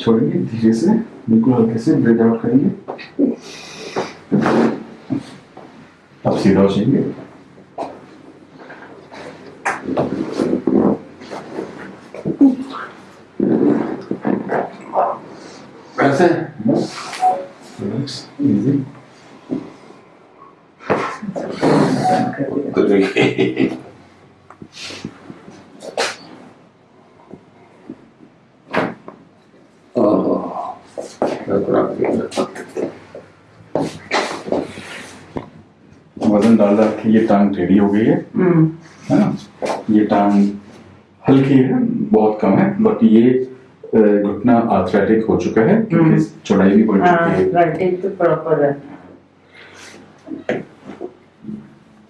छोड़ेंगे धीरे से। बिल्कुल हल्के से ब्रेथ आउट करेंगे अब सीधा हो जाएँगे वैसे इजी तो थोड़ा वज़न डाल डाल के ये टांग टेढ़ी हो गई है। हम्म। है ना? ये टांग हल्की है बहुत कम है बट ये घुटना आर्थराइटिक हो चुका है क्योंकि हम्म। चौड़ाई भी बढ़ हाँ चुकी है राइटिंग तो प्रॉपर है।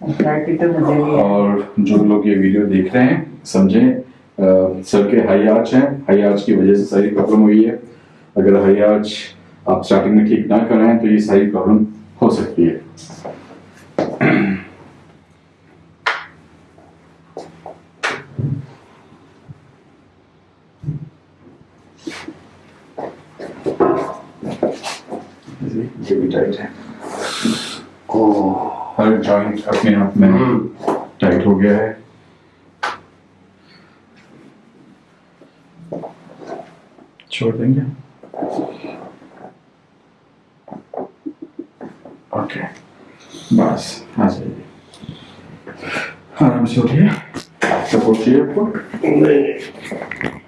तो है। और जो लोग ये वीडियो देख रहे हैं समझें सर के हाई आर्च हैं। हाई आर्च की वजह से सारी प्रॉब्लम हुई है। अगर हाई आर्च आप स्टार्टिंग में ठीक ना कराएँ तो ये सारी प्रॉब्लम हो सकती है। ये भी टाइट है। हर जॉइंट अपने आप में हम्म। टाइट हो गया है। छोड़ देंगे? ओके बस आ जाइए आराम से उठिए सपोर्ट चाहिए आपको नहीं